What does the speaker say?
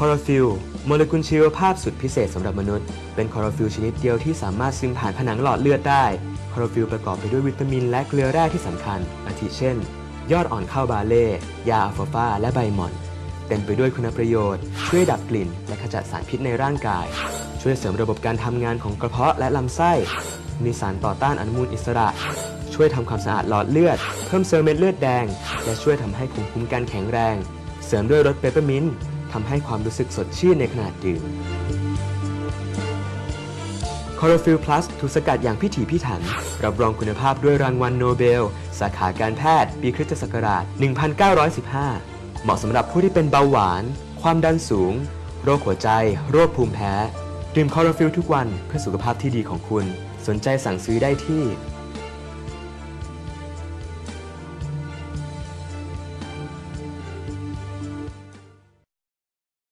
คลอโรฟิลล์โมเลกุลชีวภาพสุดพิเศษสำหรับมนุษย์ เป็นคลอโรฟิลล์ชนิดเดียวที่สามารถซึมผ่านผนังหลอดเลือดได้ คลอโรฟิลล์ประกอบไปด้วยวิตามินและเกลือแร่ที่สำคัญ อาทิเช่น ยอดอ่อนข้าวบาร์เลย์ หญ้าอัลฟัลฟาและใบหม่อน เต็มไปด้วยคุณประโยชน์ ช่วยดับกลิ่น และขจัดสารพิษในร่างกาย ช่วยเสริมระบบการทำงานของกระเพาะและลำไส้ มีสารต่อต้านอนุมูลอิสระ ช่วยทำความสะอาดหลอดเลือด เพิ่มเซลล์เม็ดเลือดแดง และช่วยทำให้ภูมิคุ้มกันแข็งแรง เสริมด้วยรสเปปเปอร์มินต์ ทำให้ความรู้สึกสดชื่นในขณะดื่มคลอโรฟิลล์พลัสถูกสกัดอย่างพิถีพิถัน รับรองคุณภาพด้วยรางวัลโนเบล สาขาการแพทย์ ปีคริสตศักราช 1915 เหมาะสำหรับผู้ที่เป็นเบาหวาน ความดันสูง โรคหัวใจ โรคภูมิแพ้ ดื่มคลอโรฟิลล์ทุกวันเพื่อสุขภาพที่ดีของคุณ สนใจสั่งซื้อได้ที่